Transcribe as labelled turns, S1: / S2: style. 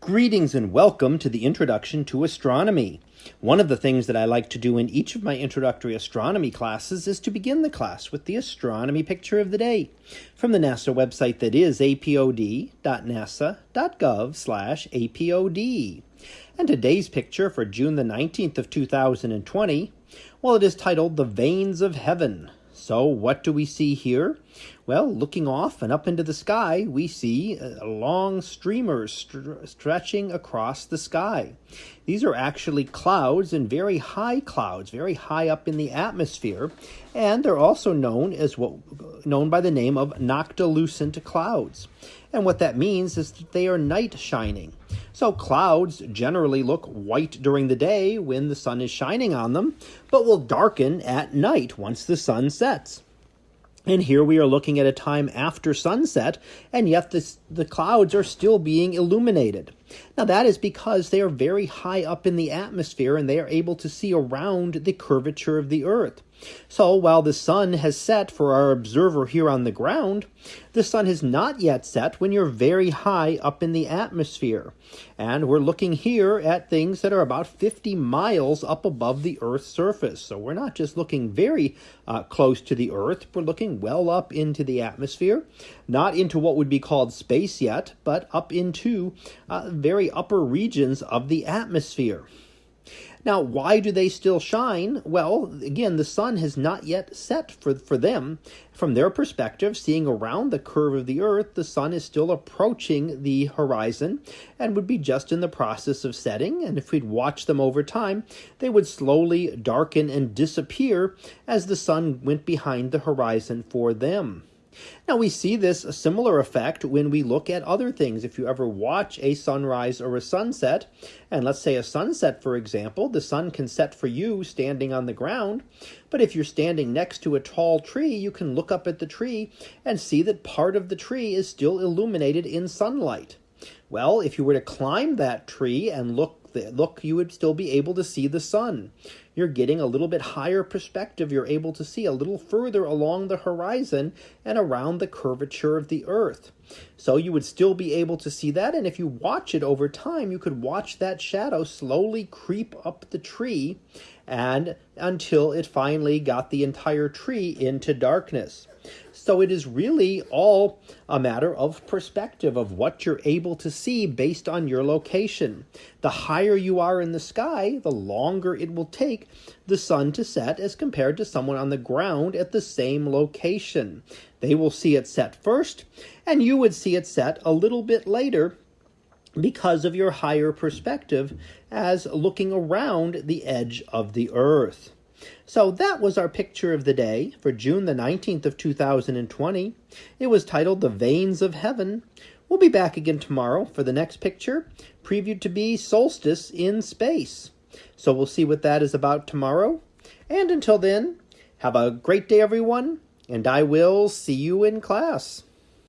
S1: Greetings and welcome to the Introduction to Astronomy. One of the things that I like to do in each of my introductory astronomy classes is to begin the class with the astronomy picture of the day from the NASA website that is apod.nasa.gov apod. And today's picture for June the 19th of 2020, well, it is titled The Veins of Heaven. So what do we see here? Well, looking off and up into the sky, we see long streamers st stretching across the sky. These are actually clouds and very high clouds, very high up in the atmosphere, and they're also known as what known by the name of noctilucent clouds. And what that means is that they are night shining. So clouds generally look white during the day when the sun is shining on them, but will darken at night once the sun sets. And here we are looking at a time after sunset, and yet this, the clouds are still being illuminated. Now, that is because they are very high up in the atmosphere and they are able to see around the curvature of the Earth. So, while the sun has set for our observer here on the ground, the sun has not yet set when you're very high up in the atmosphere. And we're looking here at things that are about 50 miles up above the Earth's surface. So, we're not just looking very uh, close to the Earth, we're looking well up into the atmosphere, not into what would be called space yet, but up into uh, very upper regions of the atmosphere. Now, why do they still shine? Well, again, the sun has not yet set for, for them. From their perspective, seeing around the curve of the earth, the sun is still approaching the horizon and would be just in the process of setting. And if we'd watch them over time, they would slowly darken and disappear as the sun went behind the horizon for them. Now we see this similar effect when we look at other things. If you ever watch a sunrise or a sunset, and let's say a sunset, for example, the sun can set for you standing on the ground. But if you're standing next to a tall tree, you can look up at the tree and see that part of the tree is still illuminated in sunlight. Well, if you were to climb that tree and look, look, you would still be able to see the sun you're getting a little bit higher perspective. You're able to see a little further along the horizon and around the curvature of the earth. So you would still be able to see that. And if you watch it over time, you could watch that shadow slowly creep up the tree and until it finally got the entire tree into darkness. So it is really all a matter of perspective of what you're able to see based on your location. The higher you are in the sky, the longer it will take take the sun to set as compared to someone on the ground at the same location. They will see it set first, and you would see it set a little bit later because of your higher perspective as looking around the edge of the earth. So that was our picture of the day for June the 19th of 2020. It was titled The Veins of Heaven. We'll be back again tomorrow for the next picture, previewed to be Solstice in Space. So we'll see what that is about tomorrow. And until then, have a great day, everyone, and I will see you in class.